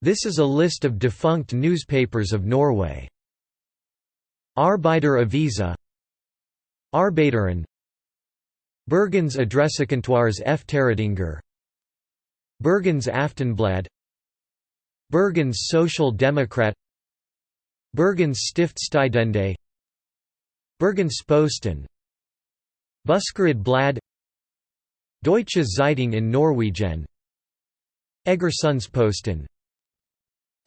This is a list of defunct newspapers of Norway. Arbeider Avisa Arbeideren Bergens Adressekontorets Efterretninger Bergens Aftenblad Bergens Social Democrat Bergens Stiftstidende Bergens Posten Buskerud Blad Deutsche Zeitung in Norwegen Egersundsposten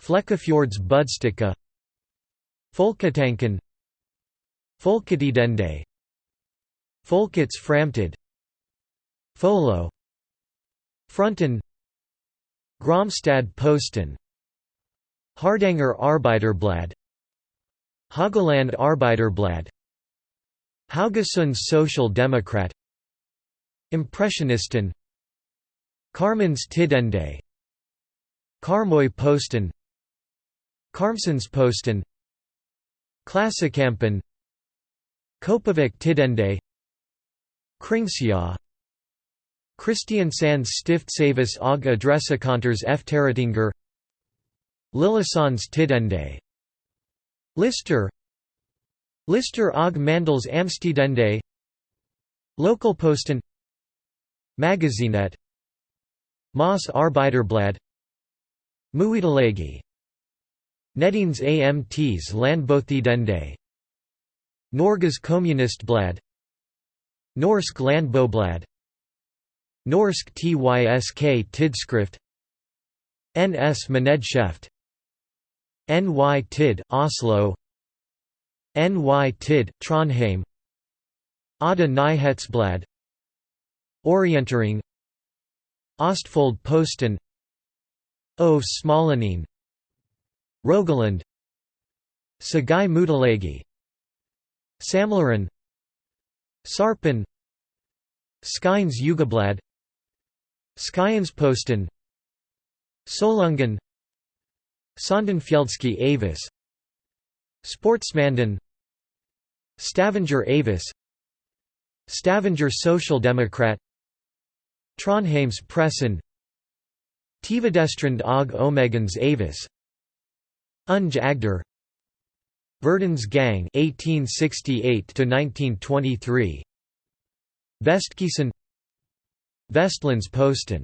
Flekkefjords Budstikke. Folketanken. Folketidende. Folkets Framtid. Folo. Fronten. Grimstad Posten. Hardanger Arbeiderblad Haugaland Arbeiderblad Haugesunds Social Democrat. Impressionisten Karmans Tidende. Karmøy Posten Karmsøysposten Klassekampen Kopervik Tidende Kringsja Kristiansands Stiftsavis og Efterretninger Lillesands Tidende Lister Lister og Mandals Amtstidende Lokalposten Magasinet Moss Arbeiderblad Muitalegi Nettings AMTs Landbotidende Norges Kommunistblad Norsk Landboblad. Norsk Tysk Tidskrift. NS Manedskjeft NY Tid, Oslo. NY Tid, Trondheim. Ada Nyhetsblad Orientering. Ostfold Posten. O Smålendingen Rogaland Sagai Mutalegi Samleren Sarpen Skynes Yugablad Skyansposten Solungen Søndenfjeldske Avis Sportsmanden Stavanger Avis Stavanger Social Democrat Trondheims Pressen Tvedestrand og Omegns Avis Unge Agder. Verdens Gang 1868 to 1923 Vestkysten Vestlands Posten